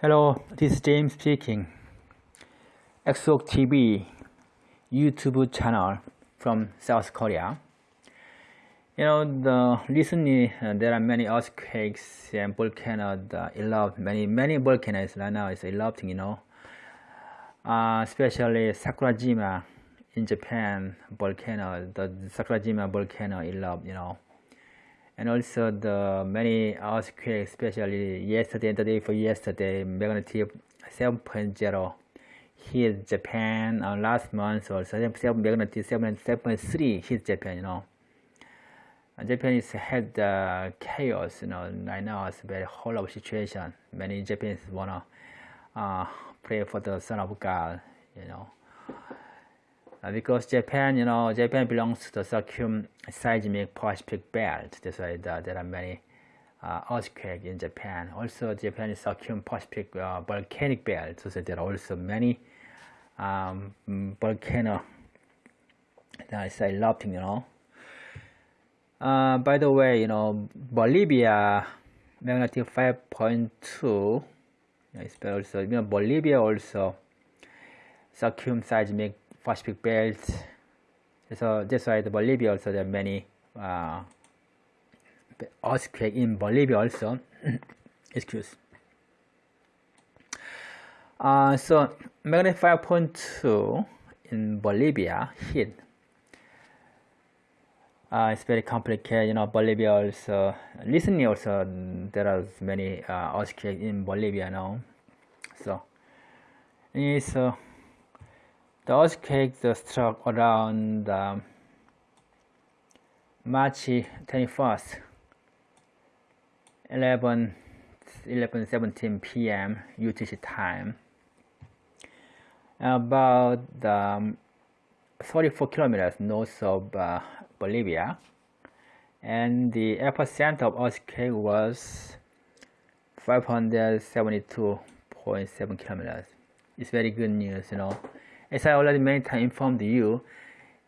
Hello, this is James speaking. Exok TV YouTube channel from South Korea. You know, the recently uh, there are many earthquakes and volcanoes uh, erupt. Many many volcanoes right now is erupting. You know, uh, especially Sakurajima in Japan volcano. The Sakurajima volcano erupt. You know and also the many earthquakes, especially yesterday and the day for yesterday, magnitude 7.0 hit Japan uh, last month or 7, magnitude 7.3 hit Japan, you know. And Japan is had uh, chaos, you know, right now it's a very horrible situation. Many Japanese wanna uh, pray for the Son of God, you know. Uh, because Japan, you know, Japan belongs to the circumseismic Pacific belt. That's why the, there are many uh, earthquakes in Japan. Also, Japan is circum-Pacific uh, volcanic belt, so there are also many um, volcano that is erupting, you know. Uh, by the way, you know, Bolivia magnitude 5.2 is also, you know, Bolivia also circumseismic Pacific belt. So that's why the Bolivia also there are many uh, earthquake in Bolivia also. Excuse. Uh, so magnitude 5.2 in Bolivia hit. Uh, it's very complicated, you know. Bolivia also recently also there are many uh, earthquakes in Bolivia now. So it's uh, the earthquake struck around um, March 21st, 11, 11 17 p.m. UTC time, about um, 34 kilometers north of uh, Bolivia, and the epicenter of earthquake was 572.7 kilometers. It's very good news, you know as I already many times informed you,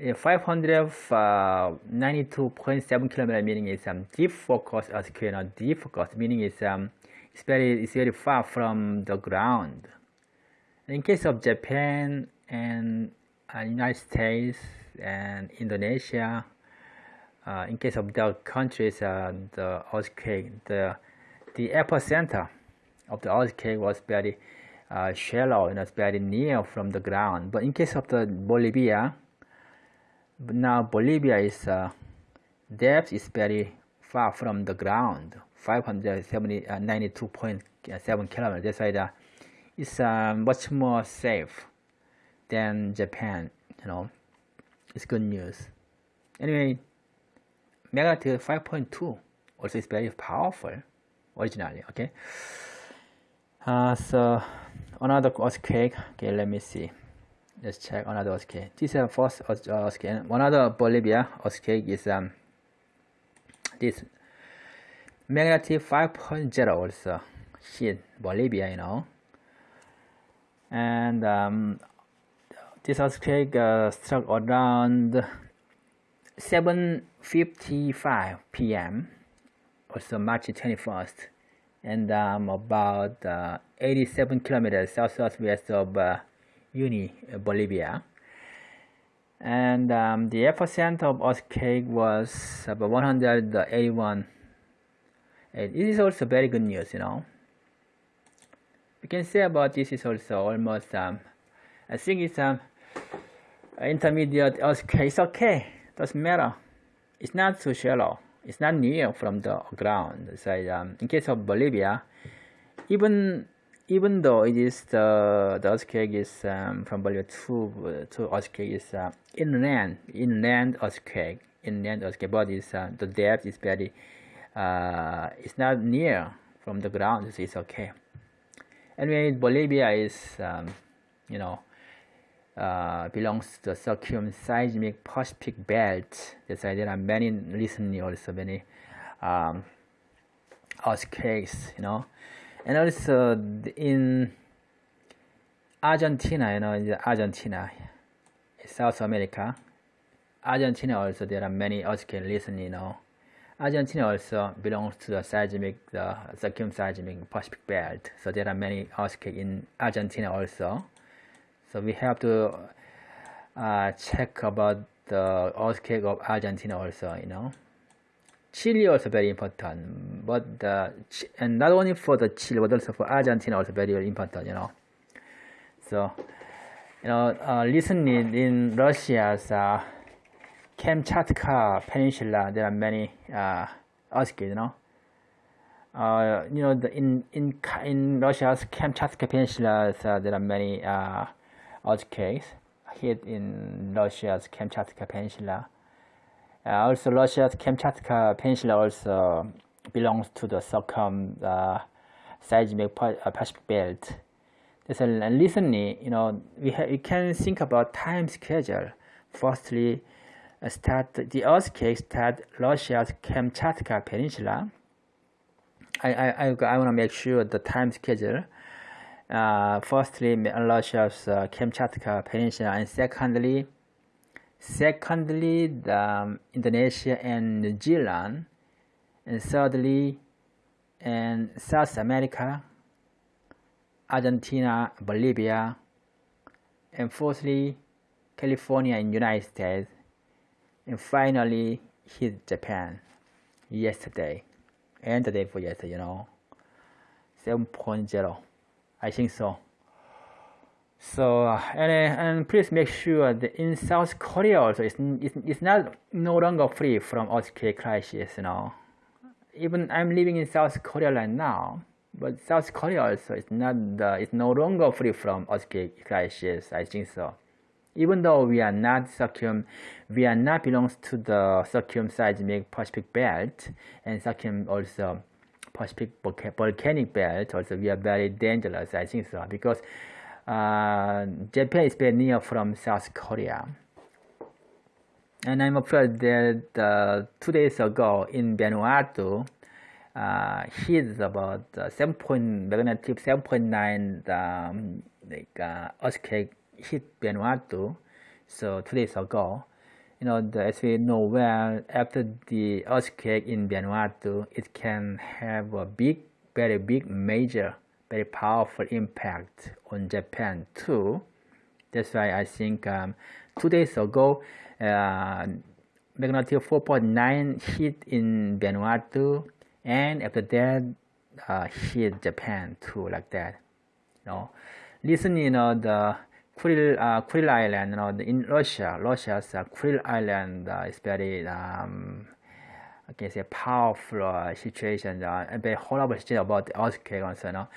592.7 kilometer meaning is um, deep focus earthquake, not deep focus meaning is um, it's very it's very far from the ground. In case of Japan and uh, United States and Indonesia, uh, in case of the countries, uh, the earthquake, the the epicenter of the earthquake was very uh, shallow and it's very near from the ground. But in case of the Bolivia, now Bolivia is uh, depth is very far from the ground, 592.7 uh, kilometers. That's why the, it's uh, much more safe than Japan. You know, it's good news. Anyway, magnitude 5.2 also is very powerful originally. Okay, uh, so another earthquake okay let me see. Let's check another earthquake this is first earthquake another Bolivia earthquake is um this magnitude 5.0 also hit Bolivia you know. And um, this earthquake uh, struck around 7.55 p.m. also March 21st and um, about uh, 87 kilometers south southwest of uh, Uyuni, uh, Bolivia. And um, the epicenter of earthquake was about 181. And this is also very good news, you know. We can say about this is also almost, um, I think it's um, intermediate earthquake. It's okay, doesn't matter. It's not too shallow it's not near from the ground. So um, in case of Bolivia, even even though it is the the earthquake is um, from Bolivia to to earthquake is uh, inland inland earthquake inland earthquake, but is uh, the depth is very uh, it's not near from the ground, so it's okay. Anyway, Bolivia is um, you know uh, belongs to the circumseismic Pacific belt. That's why there are many recently also many um, earthquakes, you know, and also in Argentina, you know, in Argentina, South America, Argentina also there are many earthquakes recently, you know. Argentina also belongs to the seismic, the circumseismic Pacific belt. So there are many earthquakes in Argentina also. So we have to uh, check about the earthquake of Argentina also, you know. Chile also very important, but the, and not only for the Chile, but also for Argentina also very, very important, you know. So, you know, uh, recently in Russia's uh, Kamchatka Peninsula, there are many uh, earthquakes, you know. Uh, you know, the, in in in Russia's Kamchatka Peninsula, uh, there are many uh, earthquakes hit in Russia's Kamchatka Peninsula. Uh, also, Russia's Kamchatka Peninsula also belongs to the circum uh, seismic uh, Pacific belt. So recently, you know, we, we can think about time schedule. Firstly, uh, start the earthquake start Russia's Kamchatka Peninsula. I, I, I, I want to make sure the time schedule. Uh, firstly, Russia's uh, Kamchatka Peninsula, and secondly, secondly, the, um, Indonesia and New Zealand, and thirdly, and South America, Argentina, Bolivia, and fourthly, California and United States, and finally hit Japan yesterday and the day for yesterday, you know, 7.0, I think so. So uh, and, and please make sure that in South Korea also it's, it's, it's not no longer free from earthquake crisis, you know. Even I'm living in South Korea right now, but South Korea also is not uh, it's no longer free from earthquake crisis. I think so even though we are not circum, we are not belongs to the circumseismic Pacific belt and circum also volcanic belt. Also, we are very dangerous. I think so because uh, Japan is very near from South Korea. And I'm afraid that uh, two days ago in Vanuatu, uh, hit about uh, 7 point magnitude 7.9 um, like uh, earthquake hit Vanuatu, so two days ago, you know, the, as we know well, after the earthquake in Vanuatu, it can have a big, very big, major, very powerful impact on Japan too. That's why I think um, two days ago, uh, magnitude 4.9 hit in Vanuatu, and after that, uh, hit Japan too, like that. You know, listen, you know, the Kuril, uh, Kuril Island, you know, in Russia, Russia's uh, Kuril Island uh, is very, um, I can say, powerful uh, situation, uh, very horrible situation about the earthquake also, you know.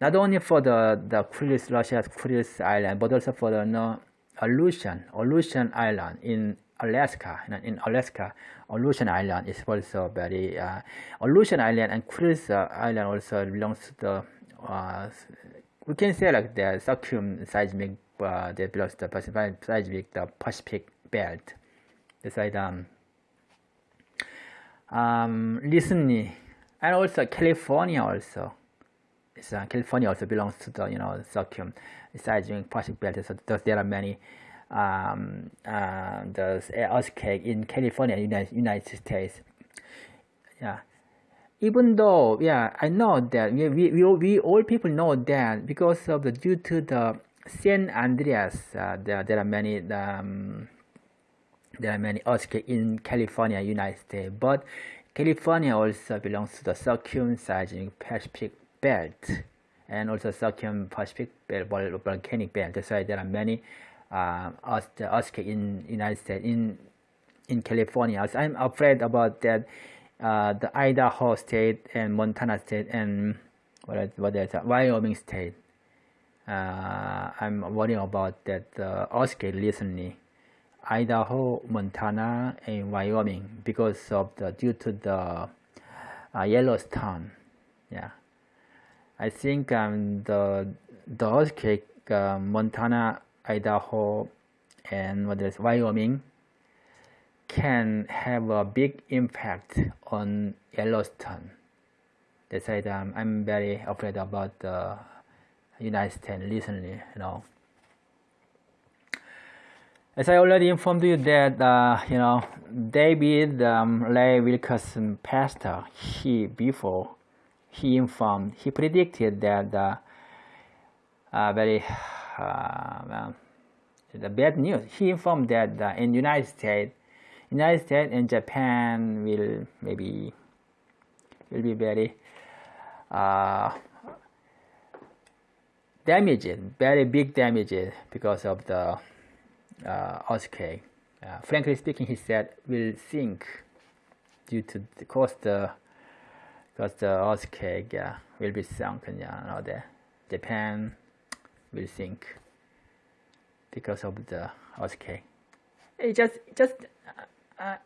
Not only for the, the Kuril, Russia's Kuril Island, but also for the you know, Aleutian, Aleutian Island in Alaska, you know, in Alaska, Aleutian Island is also very, uh, Aleutian Island and Kuril Island also belongs to the, uh, we can say like the circumseismic uh, that belongs to the Pacific, the Pacific belt. Beside um, um, recently, and also California also. It's, uh, California also belongs to the you know circum seismic Pacific belt. So there are many um, uh, the earthquake in California, United, United States. Yeah even though yeah i know that we, we, we all people know that because of the due to the San Andreas, uh, there, there are many um, there are many earthquakes in California, United States, but California also belongs to the circumseismic Pacific belt and also circum-Pacific belt, volcanic belt. That's why there are many uh, earthquakes in United States, in in California. So I'm afraid about that. Uh, the Idaho state and Montana state and what what is that? Wyoming state uh, I'm worrying about that uh, earthquake recently, Idaho, Montana, and Wyoming because of the due to the uh, Yellowstone. Yeah, I think um, the the earthquake, uh, Montana, Idaho, and what is Wyoming can have a big impact on Yellowstone. That's why um, I'm very afraid about the United States recently, you know. As I already informed you that uh, you know David um, Ray Wilkerson, pastor, he before he informed, he predicted that uh, uh, very uh, the bad news. He informed that uh, in United States, United States and Japan will maybe will be very damaged, very big damages because of the uh, earthquake. Uh, frankly speaking, he said will sink due to the cost the because the earthquake uh, will be sunken. Yeah, you know, the Japan will sink because of the earthquake. It just just uh, uh,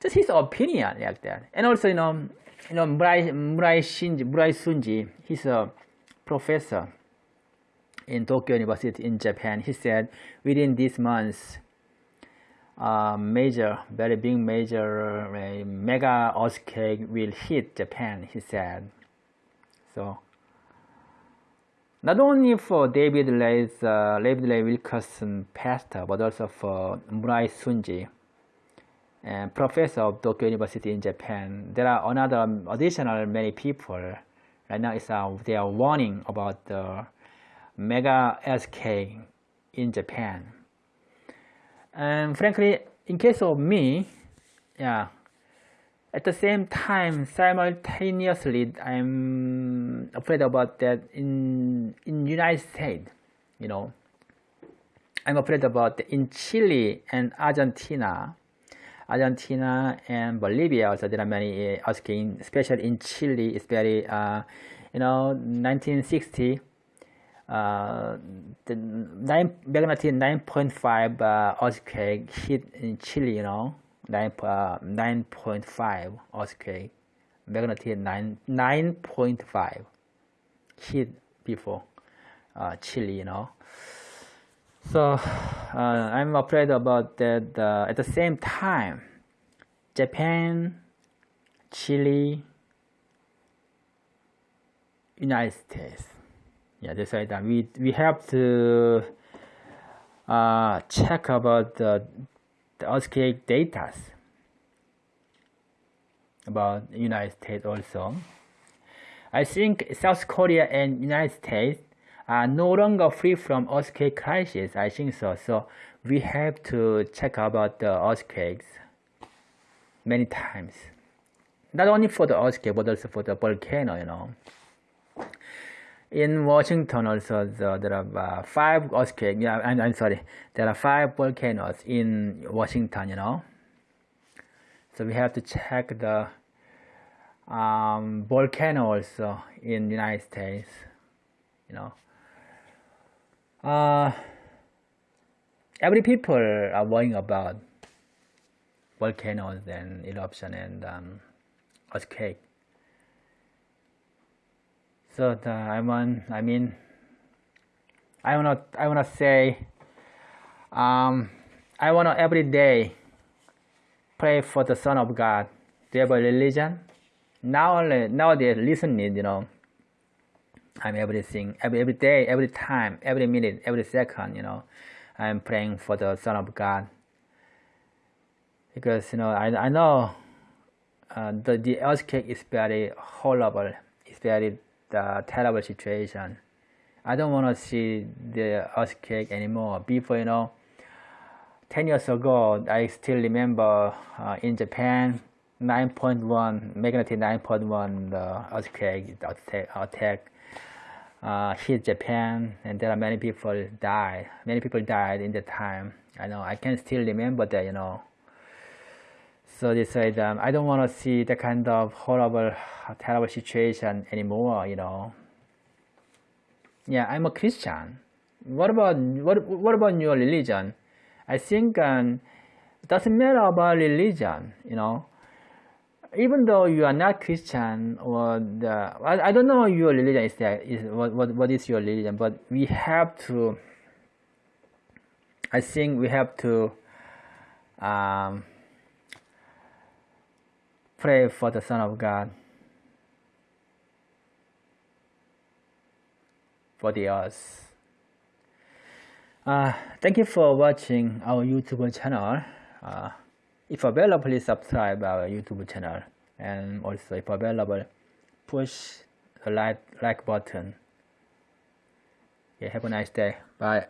just his opinion like that. And also, you know, you know, Murai, Murai Shinji, Murai Sunji, he's a professor in Tokyo University in Japan. He said within this month, uh, major, very big major uh, mega earthquake will hit Japan. He said, so not only for David Lay's, uh, David Lay Wilkerson pastor, but also for Murai Sunji, and professor of Tokyo University in Japan. There are another additional many people right now. Is uh, they are warning about the mega earthquake in Japan. And frankly, in case of me, yeah, at the same time, simultaneously, I'm afraid about that in in United States. You know, I'm afraid about in Chile and Argentina, Argentina and Bolivia. Also, there are many uh, earthquakes, especially in Chile. It's very, uh, you know, 1960. Uh, the nine magnitude 9.5 uh, earthquake hit in Chile. You know 9, uh, 9.5 earthquake, magnitude 9, 9.5 hit before uh, Chile, you know. So uh, I'm afraid about that. Uh, at the same time, Japan, Chile, United States. Yeah, that's right. We we have to uh, check about the the earthquake data about United States also. I think South Korea and United States are no longer free from earthquake crisis. I think so. So we have to check about the earthquakes many times. Not only for the earthquake, but also for the volcano, you know. In Washington also, the, there are uh, five earthquakes. Yeah, I'm, I'm sorry. There are five volcanoes in Washington, you know. So we have to check the um, volcano also in United States, you know. Uh, every people are worrying about volcanoes and eruption and um, earthquake. So the, I want, I mean, I wanna, I wanna say, um, I wanna every day pray for the Son of God. Do you have a religion? Now, nowadays, listening, you know, I'm everything, every, every day, every time, every minute, every second, you know, I'm praying for the Son of God. Because, you know, I, I know uh, the, the earthquake is very horrible, it's very the terrible situation. I don't want to see the earthquake anymore. Before, you know, 10 years ago, I still remember uh, in Japan, 9.1, magnitude 9.1 the earthquake attack, attack uh, hit Japan, and there are many people died. Many people died in the time. I know, I can still remember that, you know. So they said, um, I don't want to see that kind of horrible, terrible situation anymore, you know. Yeah, I'm a Christian. What about what? What about your religion? I think um, it doesn't matter about religion, you know. Even though you are not Christian or the, I, I don't know your religion is that is what, what what is your religion, but we have to. I think we have to. Um, Pray for the Son of God, for the earth. Uh, thank you for watching our YouTube channel. Uh, if available, please subscribe our YouTube channel. And also, if available, push the like, like button. Yeah, have a nice day. Bye.